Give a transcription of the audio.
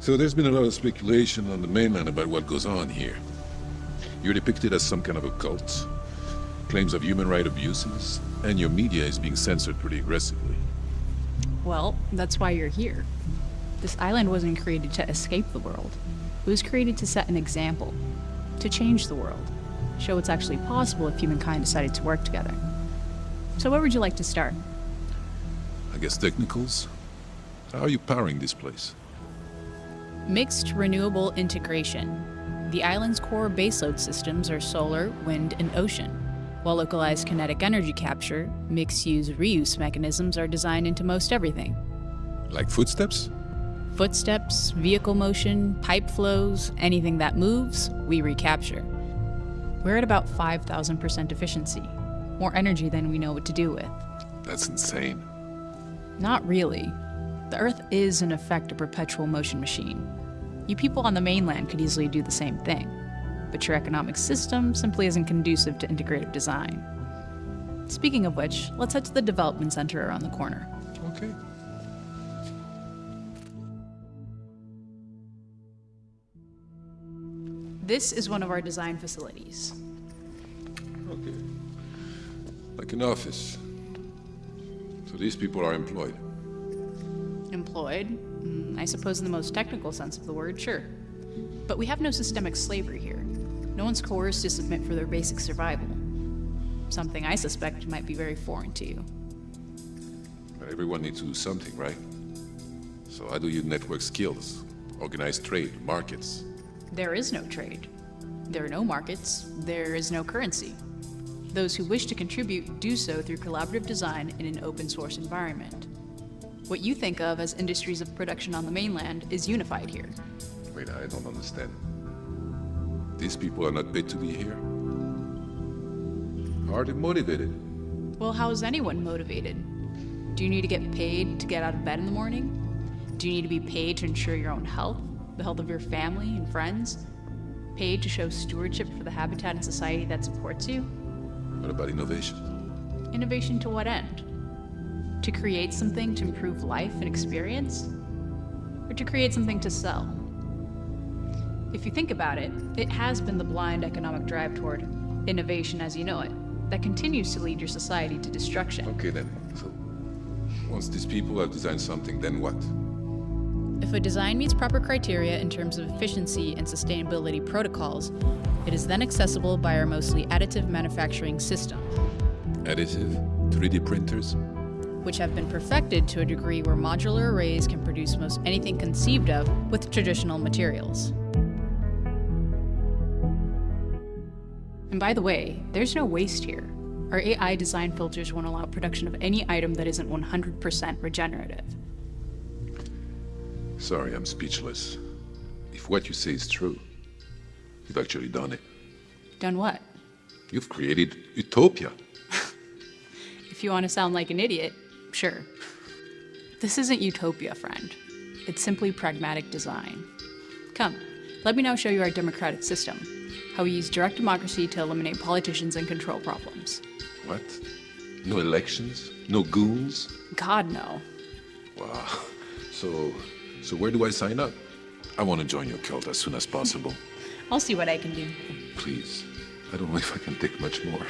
So there's been a lot of speculation on the mainland about what goes on here. You're depicted as some kind of a cult, claims of human right abuses, and your media is being censored pretty aggressively. Well, that's why you're here. This island wasn't created to escape the world. It was created to set an example, to change the world, show what's actually possible if humankind decided to work together. So where would you like to start? I guess technicals? How are you powering this place? Mixed renewable integration. The island's core baseload systems are solar, wind, and ocean, while localized kinetic energy capture, mixed-use reuse mechanisms are designed into most everything. Like footsteps? Footsteps, vehicle motion, pipe flows, anything that moves, we recapture. We're at about 5,000% efficiency, more energy than we know what to do with. That's insane. Not really. The Earth is, in effect, a perpetual motion machine. You people on the mainland could easily do the same thing, but your economic system simply isn't conducive to integrative design. Speaking of which, let's head to the development center around the corner. Okay. This is one of our design facilities. Okay. Like an office. So these people are employed. Employed? Mm, I suppose in the most technical sense of the word, sure. But we have no systemic slavery here. No one's coerced to submit for their basic survival. Something I suspect might be very foreign to you. Everyone needs to do something, right? So how do you network skills, organize trade, markets? There is no trade. There are no markets. There is no currency. Those who wish to contribute do so through collaborative design in an open source environment. What you think of as industries of production on the mainland is unified here. Wait, I don't understand. These people are not paid to be here? How are they motivated? Well, how is anyone motivated? Do you need to get paid to get out of bed in the morning? Do you need to be paid to ensure your own health, the health of your family and friends? Paid to show stewardship for the habitat and society that supports you? What about innovation? Innovation to what end? To create something to improve life and experience? Or to create something to sell? If you think about it, it has been the blind economic drive toward innovation as you know it that continues to lead your society to destruction. Okay then, so once these people have designed something, then what? If a design meets proper criteria in terms of efficiency and sustainability protocols, it is then accessible by our mostly additive manufacturing system. Additive? 3D printers? Which have been perfected to a degree where modular arrays can produce most anything conceived of with traditional materials. And by the way, there's no waste here. Our AI design filters won't allow production of any item that isn't 100% regenerative. Sorry, I'm speechless. If what you say is true, you've actually done it. Done what? You've created utopia. if you want to sound like an idiot, sure. This isn't utopia, friend. It's simply pragmatic design. Come, let me now show you our democratic system how we use direct democracy to eliminate politicians and control problems. What? No elections? No goons? God, no. Wow. So, so where do I sign up? I want to join your cult as soon as possible. I'll see what I can do. Please. I don't know if I can take much more.